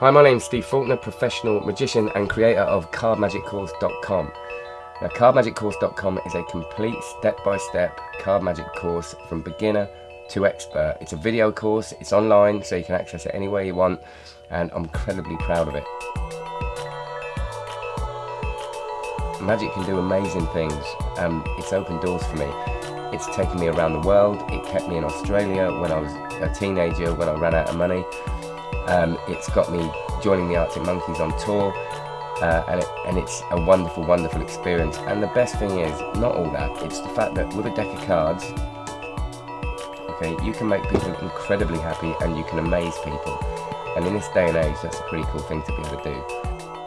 Hi, my name's Steve Faulkner, professional magician and creator of cardmagiccourse.com. Now, cardmagiccourse.com is a complete step-by-step card magic course from beginner to expert. It's a video course, it's online, so you can access it anywhere you want, and I'm incredibly proud of it. Magic can do amazing things. and it's opened doors for me. It's taken me around the world. It kept me in Australia when I was a teenager, when I ran out of money. Um, it's got me joining the Arctic Monkeys on tour, uh, and, it, and it's a wonderful, wonderful experience. And the best thing is, not all that, it's the fact that with a deck of cards, okay, you can make people incredibly happy and you can amaze people. And in this day and age, that's a pretty cool thing to be able to do.